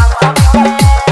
Wow, wow, wow, wow.